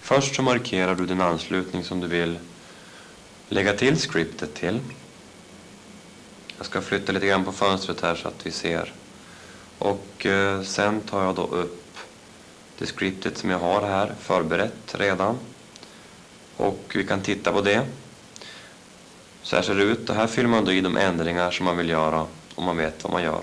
Först så markerar du den anslutning som du vill lägga till scriptet till. Jag ska flytta lite grann på fönstret här så att vi ser. Och eh, sen tar jag då upp det scriptet som jag har här förberett redan. Och vi kan titta på det. Så här ser det ut och här fyller man då i de ändringar som man vill göra om man vet vad man gör.